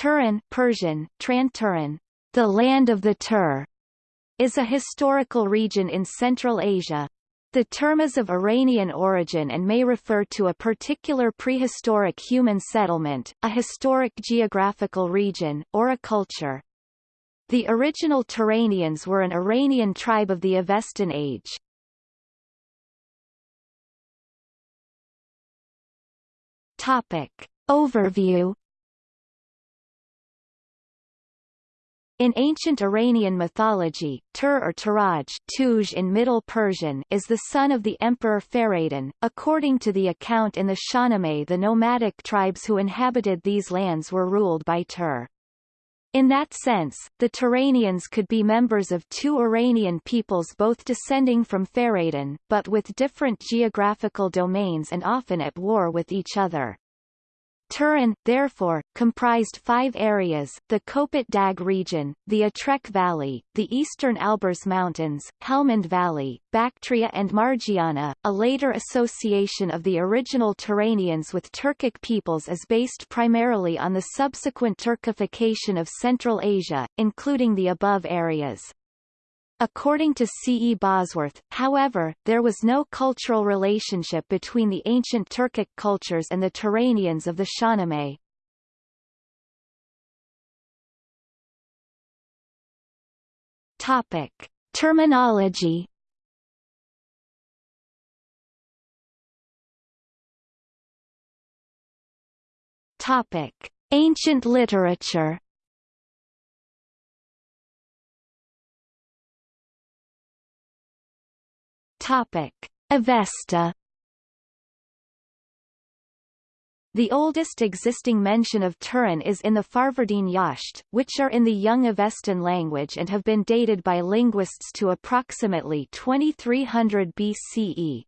Turan Persian, Tranturan, the land of the Tur, is a historical region in Central Asia. The term is of Iranian origin and may refer to a particular prehistoric human settlement, a historic geographical region, or a culture. The original Turanians were an Iranian tribe of the Avestan age. Topic. Overview In ancient Iranian mythology, Tur or Turaj Tuj in Middle Persian is the son of the emperor Fereydun. According to the account in the Shahnameh the nomadic tribes who inhabited these lands were ruled by Tur. In that sense, the Turanians could be members of two Iranian peoples both descending from Fereydun, but with different geographical domains and often at war with each other. Turan, therefore, comprised five areas, the Kopet Dag region, the Atrek Valley, the eastern Alborz Mountains, Helmand Valley, Bactria and Margiana. A later association of the original Turanians with Turkic peoples is based primarily on the subsequent Turkification of Central Asia, including the above areas. According to C. E. Bosworth, however, there was no cultural relationship between the ancient Turkic cultures and the Turanians of the Shahnameh. Topic. Terminology Topic. Ancient literature Topic: Avesta The oldest existing mention of Turan is in the Farvardin Yasht, which are in the Young Avestan language and have been dated by linguists to approximately 2300 BCE.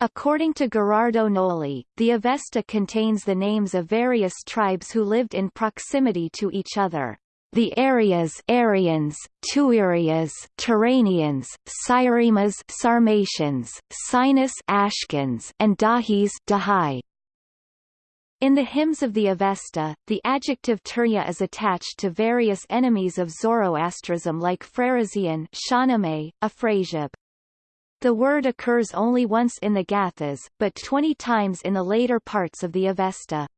According to Gherardo Gnoli, the Avesta contains the names of various tribes who lived in proximity to each other. The areas Aryans, Tuirias, Turanians, Cyrimas Sarmatians, Sinus Ashkans, and Dahis Dahai. In the hymns of the Avesta, the adjective Turya is attached to various enemies of Zoroastrism like Freresian Shahnameh, Afrasiab. The word occurs only once in the Gathas, but 20 times in the later parts of the Avesta.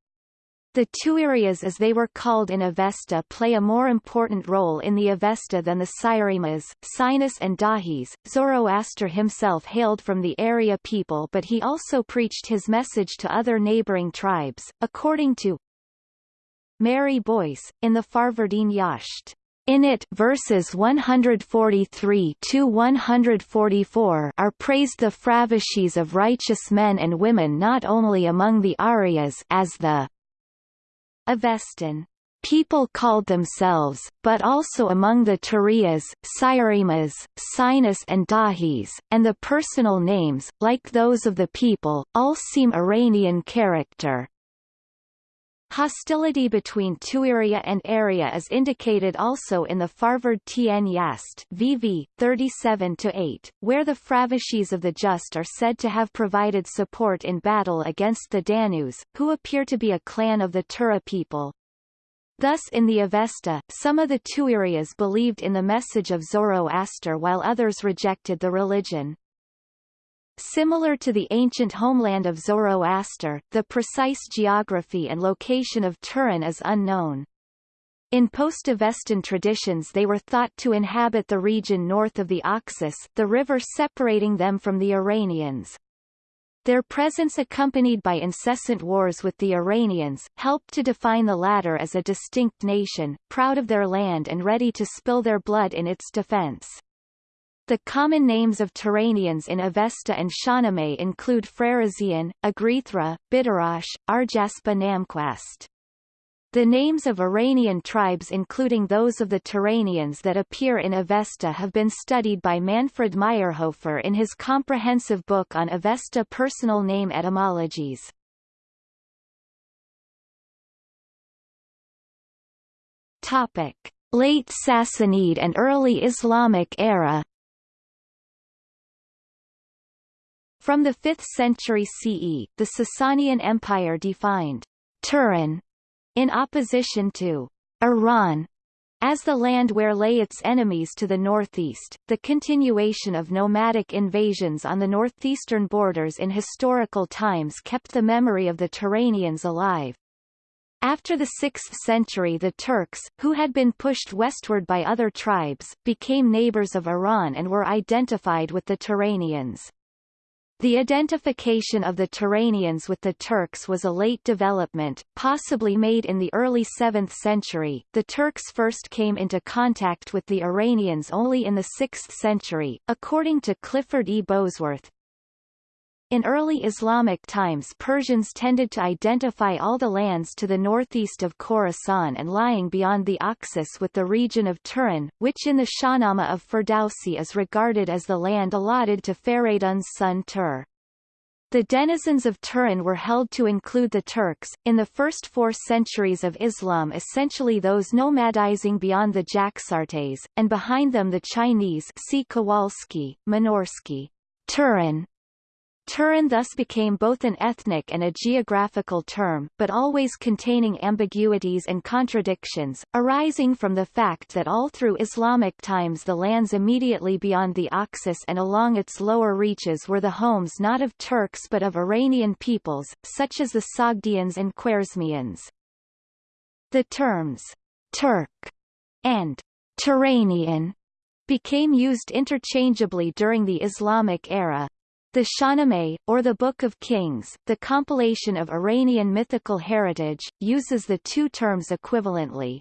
The Tuirias as they were called in Avesta play a more important role in the Avesta than the Cyrimas, Sinus and Dahis. Zoroaster himself hailed from the area people but he also preached his message to other neighboring tribes, according to Mary Boyce, in the Farvardin Yasht. In it verses 143 to 144 are praised the fravashis of righteous men and women not only among the Aryas as the Avestan people called themselves, but also among the Turias, Cyrimas, Sinus and Dahis, and the personal names, like those of the people, all seem Iranian character. Hostility between Tuiria and Area is indicated also in the Farvardin Yasht VV 37-8, where the Fravashis of the Just are said to have provided support in battle against the Danus, who appear to be a clan of the Tura people. Thus in the Avesta, some of the Tuirias believed in the message of Zoroaster while others rejected the religion. Similar to the ancient homeland of Zoroaster, the precise geography and location of Turan is unknown. In post-Avestan traditions they were thought to inhabit the region north of the Oxus the river separating them from the Iranians. Their presence accompanied by incessant wars with the Iranians, helped to define the latter as a distinct nation, proud of their land and ready to spill their blood in its defense. The common names of Turanians in Avesta and Shahnameh include Freresian, Agrithra, Bidarash, Arjaspa Namquast. The names of Iranian tribes including those of the Turanians that appear in Avesta have been studied by Manfred Mayrhofer in his comprehensive book on Avesta personal name etymologies. Topic. Late Sassanid and early Islamic era From the 5th century CE, the Sasanian Empire defined Turan in opposition to Iran as the land where lay its enemies to the northeast, the continuation of nomadic invasions on the northeastern borders in historical times kept the memory of the Turanians alive. After the 6th century the Turks, who had been pushed westward by other tribes, became neighbors of Iran and were identified with the Turanians. The identification of the Turanians with the Turks was a late development, possibly made in the early 7th century. The Turks first came into contact with the Iranians only in the 6th century, according to Clifford E. Bosworth. In early Islamic times Persians tended to identify all the lands to the northeast of Khorasan and lying beyond the Oxus with the region of Turan, which in the Shahnameh of Ferdowsi is regarded as the land allotted to Feridun's son Tur. The denizens of Turan were held to include the Turks, in the first four centuries of Islam essentially those nomadizing beyond the Jaxartes, and behind them the Chinese see Kowalski, Minorsky. Turan Turan thus became both an ethnic and a geographical term, but always containing ambiguities and contradictions, arising from the fact that all through Islamic times the lands immediately beyond the Oxus and along its lower reaches were the homes not of Turks but of Iranian peoples, such as the Sogdians and Khwarezmians. The terms Turk and Turanian became used interchangeably during the Islamic era, the Shahnameh, or the Book of Kings, the compilation of Iranian mythical heritage, uses the two terms equivalently.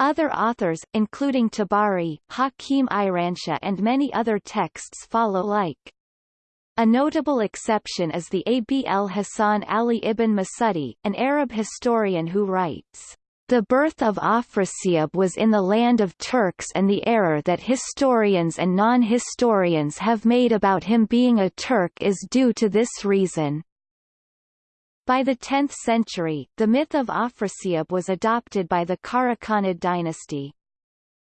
Other authors, including Tabari, Hakim Iranshah and many other texts follow like. A notable exception is the Abul Hasan Ali ibn Masudi, an Arab historian who writes, the birth of Afrasiab was in the land of Turks and the error that historians and non-historians have made about him being a Turk is due to this reason. By the 10th century, the myth of Afrasiab was adopted by the Karakhanid dynasty.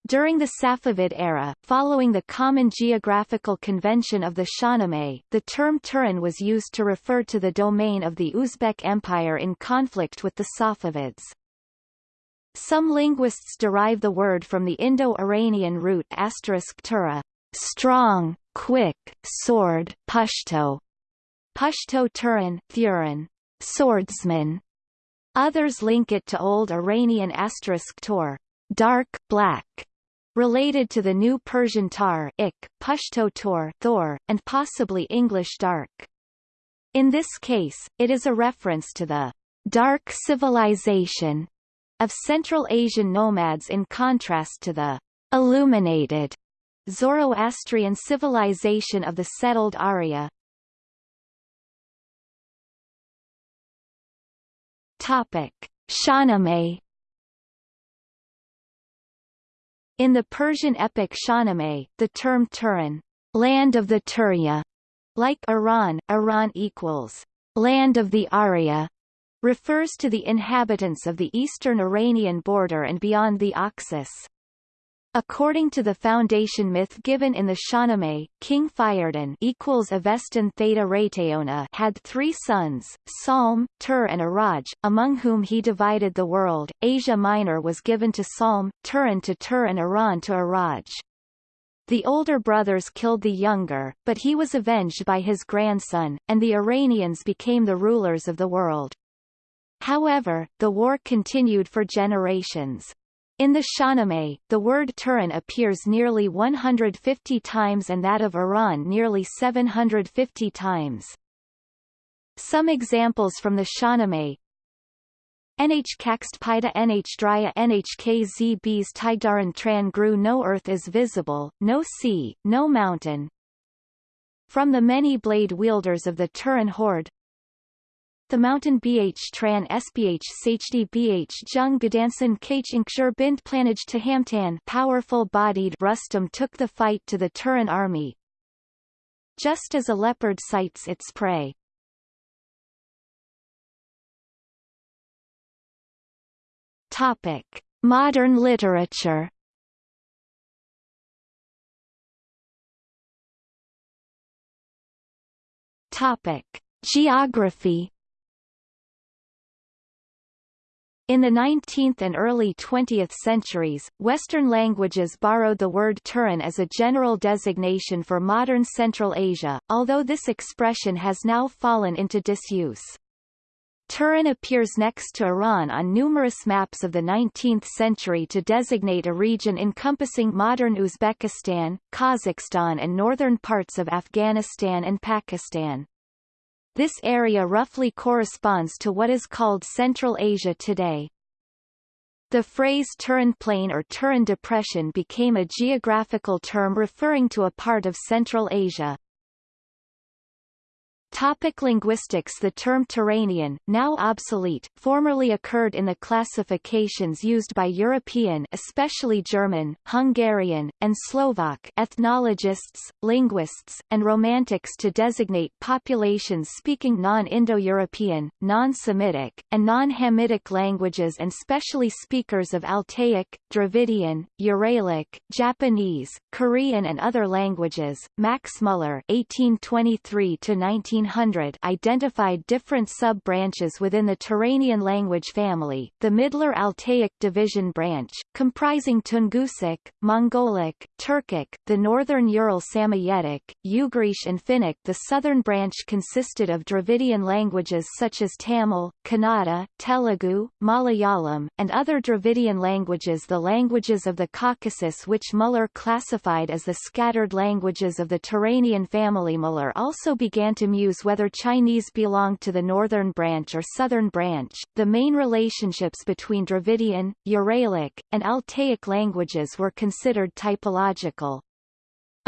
During the Safavid era, following the common geographical convention of the Shahnameh, the term Turan was used to refer to the domain of the Uzbek Empire in conflict with the Safavids. Some linguists derive the word from the Indo-Iranian root *tura, strong, quick, sword, Pashto, Pashto Turan, Thuran, swordsman. Others link it to Old Iranian *tor, dark, black, related to the New Persian tar ik, Pashto tor, Thor, and possibly English dark. In this case, it is a reference to the dark civilization of Central Asian nomads in contrast to the illuminated Zoroastrian civilization of the settled Arya. Topic: Shahnameh In the Persian epic Shahnameh, the term Turan, land of the Turya, like Iran, Iran equals land of the Arya, refers to the inhabitants of the eastern Iranian border and beyond the Oxus. According to the foundation myth given in the Shahnameh, King Fereydun equals Avestan Theta had three sons, Salm, Tur and Araj, among whom he divided the world. Asia Minor was given to Salm, Turan to Tur and Iran to Araj. The older brothers killed the younger, but he was avenged by his grandson, and the Iranians became the rulers of the world. However, the war continued for generations. In the Shahnameh, the word Turan appears nearly 150 times and that of Iran nearly 750 times. Some examples from the Shahnameh NH Kakstpida NH Drya NH KZBs Tigdaran Tran Gru No earth is visible, no sea, no mountain. From the many blade wielders of the Turan horde the mountain bh tran sbh sHD bh jung Gdansan kh inkshur bint planage to Hamtan powerful-bodied Rustum took the fight to the Turan army. Just as a leopard sights its prey. Topic: Modern literature. Topic: Geography In the 19th and early 20th centuries, Western languages borrowed the word Turan as a general designation for modern Central Asia, although this expression has now fallen into disuse. Turan appears next to Iran on numerous maps of the 19th century to designate a region encompassing modern Uzbekistan, Kazakhstan and northern parts of Afghanistan and Pakistan. This area roughly corresponds to what is called Central Asia today. The phrase Turan Plain or Turan Depression became a geographical term referring to a part of Central Asia. Topic linguistics The term Turanian, now obsolete, formerly occurred in the classifications used by European especially German, Hungarian, and Slovak ethnologists, linguists, and romantics to designate populations speaking non-Indo-European, non-Semitic, and non-Hamitic languages and specially speakers of Altaic, Dravidian, Uralic, Japanese, Korean and other languages. Max Muller 1823 to 19 1900 identified different sub-branches within the Turanian language family, the Midler Altaic division branch, comprising Tungusic, Mongolic, Turkic, the northern Ural Samoyedic, Ugrish and Finnic. The southern branch consisted of Dravidian languages such as Tamil, Kannada, Telugu, Malayalam, and other Dravidian languages the languages of the Caucasus which Muller classified as the scattered languages of the Turanian family. Muller also began to whether Chinese belonged to the northern branch or southern branch. The main relationships between Dravidian, Uralic, and Altaic languages were considered typological.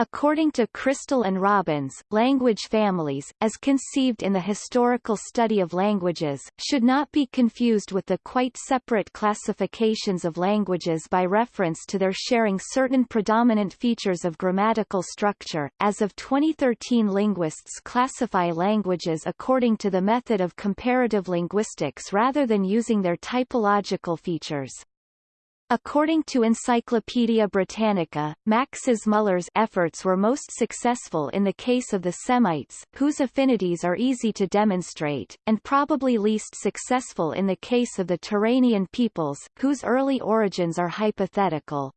According to Crystal and Robbins, language families, as conceived in the historical study of languages, should not be confused with the quite separate classifications of languages by reference to their sharing certain predominant features of grammatical structure. As of 2013 linguists classify languages according to the method of comparative linguistics rather than using their typological features. According to Encyclopaedia Britannica, Max's Muller's efforts were most successful in the case of the Semites, whose affinities are easy to demonstrate, and probably least successful in the case of the Turanian peoples, whose early origins are hypothetical.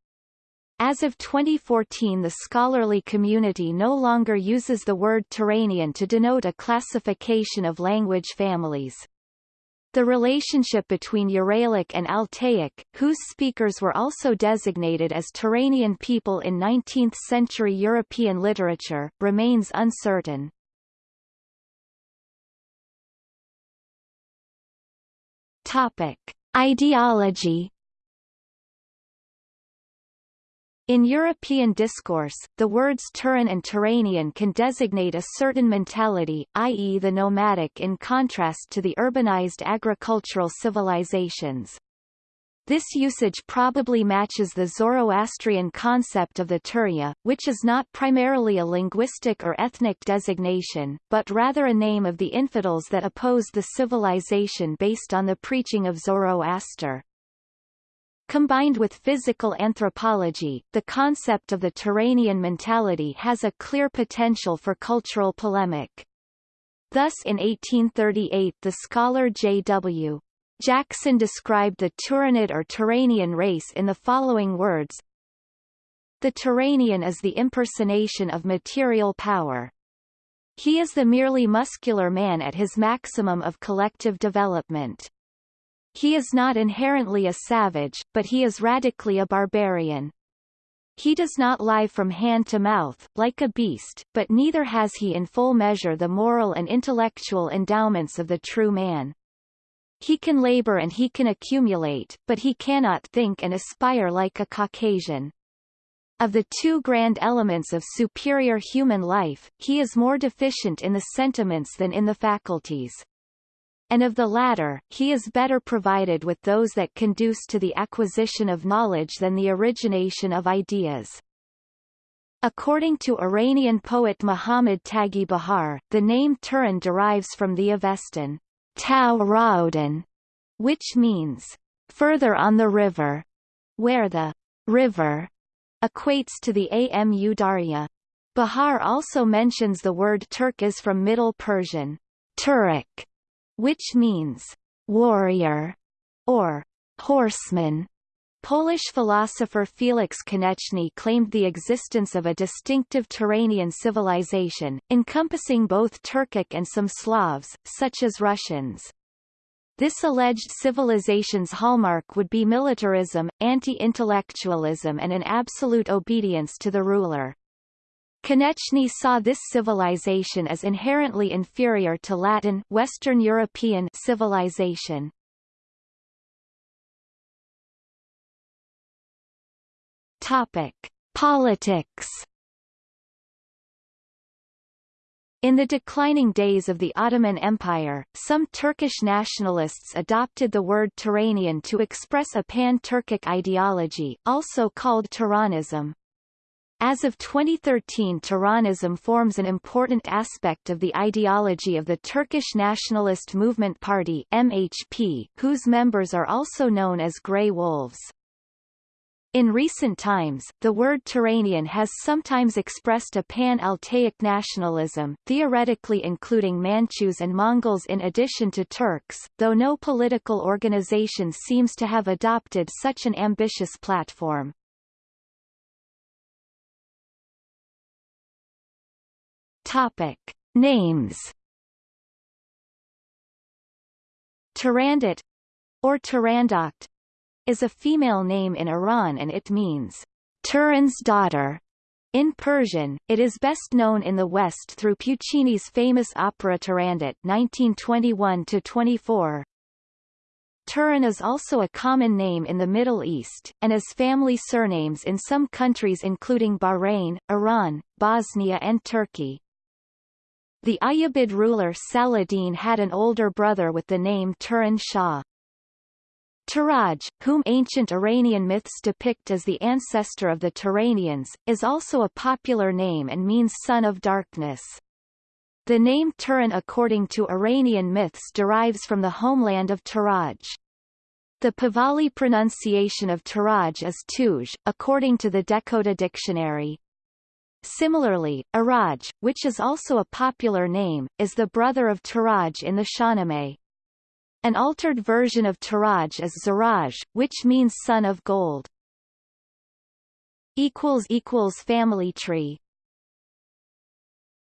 As of 2014 the scholarly community no longer uses the word Turanian to denote a classification of language families. The relationship between Uralic and Altaic, whose speakers were also designated as Turanian people in 19th-century European literature, remains uncertain. Topic. Ideology In European discourse, the words Turan and Turanian can designate a certain mentality, i.e. the nomadic in contrast to the urbanized agricultural civilizations. This usage probably matches the Zoroastrian concept of the Turia, which is not primarily a linguistic or ethnic designation, but rather a name of the infidels that oppose the civilization based on the preaching of Zoroaster. Combined with physical anthropology, the concept of the Turanian mentality has a clear potential for cultural polemic. Thus in 1838 the scholar J.W. Jackson described the Turanid or Turanian race in the following words The Turanian is the impersonation of material power. He is the merely muscular man at his maximum of collective development. He is not inherently a savage, but he is radically a barbarian. He does not lie from hand to mouth, like a beast, but neither has he in full measure the moral and intellectual endowments of the true man. He can labor and he can accumulate, but he cannot think and aspire like a Caucasian. Of the two grand elements of superior human life, he is more deficient in the sentiments than in the faculties and of the latter, he is better provided with those that conduce to the acquisition of knowledge than the origination of ideas. According to Iranian poet Muhammad Taghi Bahar, the name Turan derives from the Avestan Raudan, which means further on the river, where the river equates to the Amu Darya. Bahar also mentions the word Turk is from Middle Persian, Turek, which means warrior or horseman. Polish philosopher Feliks Koneczny claimed the existence of a distinctive Turanian civilization, encompassing both Turkic and some Slavs, such as Russians. This alleged civilization's hallmark would be militarism, anti-intellectualism and an absolute obedience to the ruler. Koneczny saw this civilization as inherently inferior to Latin Western European civilization. Topic: Politics In the declining days of the Ottoman Empire, some Turkish nationalists adopted the word Turanian to express a pan-Turkic ideology, also called Turanism. As of 2013 Turanism forms an important aspect of the ideology of the Turkish Nationalist Movement Party MHP, whose members are also known as Grey Wolves. In recent times, the word Turanian has sometimes expressed a pan-Altaic nationalism, theoretically including Manchus and Mongols in addition to Turks, though no political organization seems to have adopted such an ambitious platform. Topic. Names Turandot or Turandot is a female name in Iran and it means Turan's daughter. In Persian, it is best known in the West through Puccini's famous opera Turandot 1921-24. Turan is also a common name in the Middle East, and as family surnames in some countries including Bahrain, Iran, Bosnia and Turkey. The Ayyubid ruler Saladin had an older brother with the name Turan Shah. Turaj, whom ancient Iranian myths depict as the ancestor of the Turanians, is also a popular name and means son of darkness. The name Turan according to Iranian myths derives from the homeland of Turaj. The Pahlavi pronunciation of Turaj is Tuj, according to the Dehkhoda Dictionary. Similarly, Araj, which is also a popular name, is the brother of Turaj in the Shahnameh. An altered version of Turaj is Zaraj, which means son of gold. Family tree